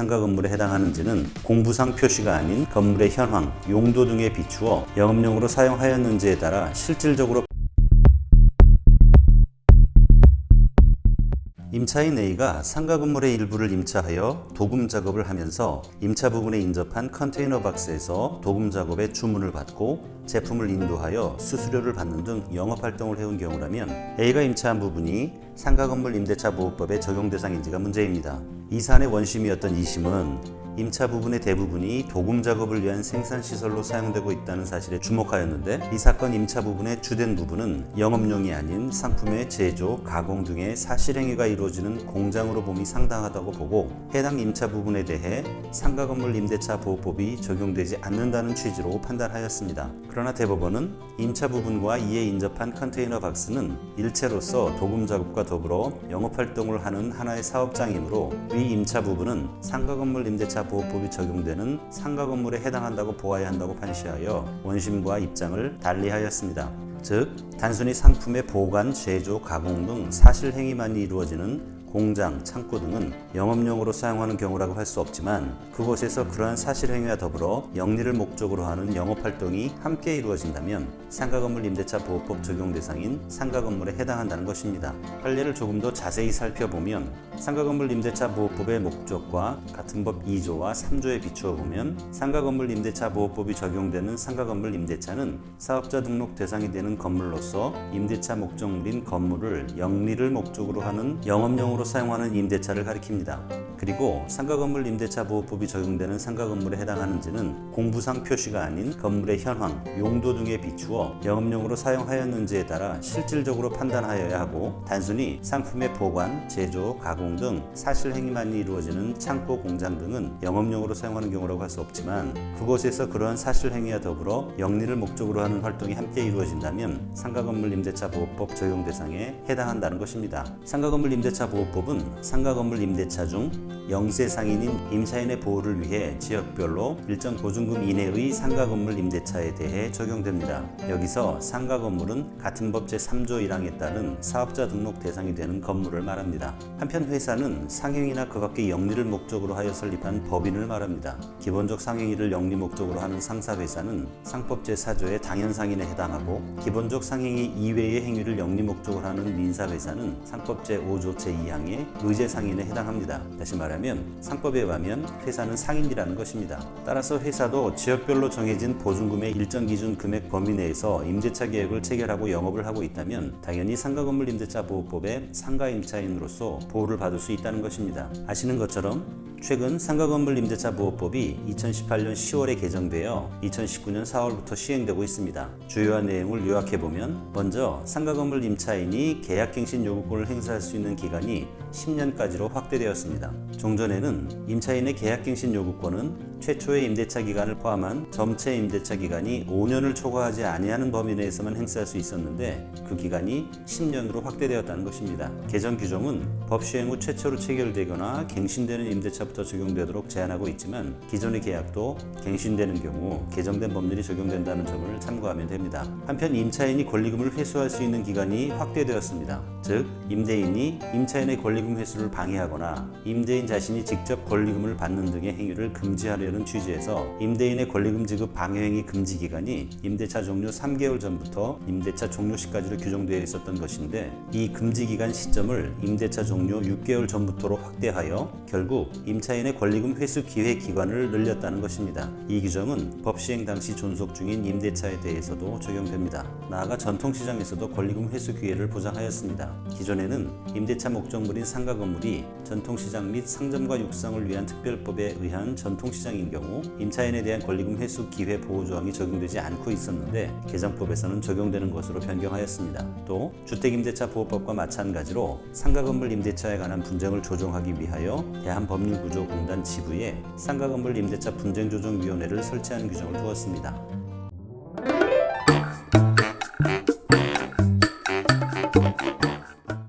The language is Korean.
상가 건물에 해당하는지는 공부상 표시가 아닌 건물의 현황, 용도 등에 비추어 영업용으로 사용하였는지에 따라 실질적으로 임차인 A가 상가 건물의 일부를 임차하여 도금 작업을 하면서 임차 부분에 인접한 컨테이너 박스에서 도금 작업의 주문을 받고 제품을 인도하여 수수료를 받는 등 영업 활동을 해온 경우라면 A가 임차한 부분이 상가 건물 임대차 보호법에 적용 대상인지가 문제입니다. 이 사안의 원심이었던 2심은 임차 부분의 대부분이 도금 작업을 위한 생산 시설로 사용되고 있다는 사실에 주목하였는데 이 사건 임차 부분의 주된 부분은 영업용이 아닌 상품의 제조, 가공 등의 사실행위가 이루어지는 공장으로 봄이 상당하다고 보고 해당 임차 부분에 대해 상가 건물 임대차 보호법이 적용되지 않는다는 취지로 판단하였습니다. 그러나 대법원은 임차 부분과 이에 인접한 컨테이너 박스는 일체로서 도금 작업과 더불어 영업 활동을 하는 하나의 사업장이므로 위 임차 부분은 상가 건물 임대차 보호법이 적용되는 상가 건물에 해당한다고 보아야 한다고 판시하여 원심과 입장을 달리하였습니다. 즉 단순히 상품의 보관, 제조, 가공 등 사실 행위만이 이루어지는 공장, 창고 등은 영업용으로 사용하는 경우라고 할 수 없지만 그곳에서 그러한 사실 행위와 더불어 영리를 목적으로 하는 영업 활동이 함께 이루어진다면 상가 건물 임대차 보호법 적용 대상인 상가 건물에 해당한다는 것입니다. 판례를 조금 더 자세히 살펴보면 상가 건물 임대차 보호법의 목적과 같은 법 2조와 3조에 비추어 보면 상가 건물 임대차 보호법이 적용되는 상가 건물 임대차는 사업자 등록 대상이 되는 건물로서 임대차 목적물인 건물을 영리를 목적으로 하는 영업용으로 사용하는 임대차를 가리킵니다. 그리고 상가 건물 임대차 보호법이 적용되는 상가 건물에 해당하는지는 공부상 표시가 아닌 건물의 현황, 용도 등에 비추어 영업용으로 사용하였는지에 따라 실질적으로 판단하여야 하고 단순히 상품의 보관, 제조, 가공 등 사실 행위만이 이루어지는 창고, 공장 등은 영업용으로 사용하는 경우라고 할 수 없지만 그곳에서 그러한 사실 행위와 더불어 영리를 목적으로 하는 활동이 함께 이루어진다면 상가 건물 임대차 보호법 적용 대상에 해당한다는 것입니다. 상가 건물 임대차 보호법은 상가 건물 임대차 중 영세 상인인 임차인의 보호를 위해 지역별로 일정 보증금 이내의 상가 건물 임대차에 대해 적용됩니다. 여기서 상가 건물은 같은 법 제3조 1항에 따른 사업자 등록 대상이 되는 건물을 말합니다. 한편 회사는 상행이나 그 밖의 영리를 목적으로 하여 설립한 법인을 말합니다. 기본적 상행위를 영리 목적으로 하는 상사회사는 상법 제4조의 당연상인에 해당하고 기본적 상행위 이외의 행위를 영리 목적으로 하는 민사회사는 상법 제5조 제2항의 의제상인에 해당합니다. 다시 말하면 상법에 의하면 회사는 상인이라는 것입니다. 따라서 회사도 지역별로 정해진 보증금의 일정 기준 금액 범위 내에서 임대차 계획을 체결하고 영업을 하고 있다면 당연히 상가건물 임대차 보호법의 상가임차인으로서 보호를 받을 수 있다는 것입니다. 아시는 것처럼 최근 상가건물 임대차 보호법이 2018년 10월에 개정되어 2019년 4월부터 시행되고 있습니다. 주요한 내용을 요약해보면 먼저 상가건물 임차인이 계약갱신 요구권을 행사할 수 있는 기간이 10년까지로 확대되었습니다. 종전에는 임차인의 계약갱신 요구권은 최초의 임대차 기간을 포함한 점체 임대차 기간이 5년을 초과하지 아니하는 범위 내에서만 행사할 수 있었는데 그 기간이 10년으로 확대되었다는 것입니다. 개정 규정은 법 시행 후 최초로 체결되거나 갱신되는 임대차부터 적용되도록 제한하고 있지만 기존의 계약도 갱신되는 경우 개정된 법률이 적용된다는 점을 참고하면 됩니다. 한편 임차인이 권리금을 회수할 수 있는 기간이 확대되었습니다. 즉 임대인이 임차인의 권리금 회수를 방해하거나 임대인 자신이 직접 권리금을 받는 등의 행위를 금지하려 는 취지에서 임대인의 권리금 지급 방해 행위 금지 기간이 임대차 종료 3개월 전부터 임대차 종료 시까지로 규정되어 있었던 것인데 이 금지 기간 시점을 임대차 종료 6개월 전부터로 확대하여 결국 임차인의 권리금 회수 기회 기간을 늘렸다는 것입니다. 이 규정은 법 시행 당시 존속 중인 임대차에 대해서도 적용됩니다. 나아가 전통시장에서도 권리금 회수 기회를 보장하였습니다. 기존에는 임대차 목적물인 상가 건물이 전통시장 및 상점과 육상을 위한 특별법에 의한 전통시장 인 경우 임차인에 대한 권리금 회수 기회 보호 조항이 적용되지 않고 있었는데 개정법에서는 적용되는 것으로 변경하였습니다. 또 주택임대차 보호법과 마찬가지로 상가 건물 임대차에 관한 분쟁을 조정하기 위하여 대한법률구조공단 지부에 상가 건물 임대차 분쟁조정위원회를 설치하는 규정을 두었습니다.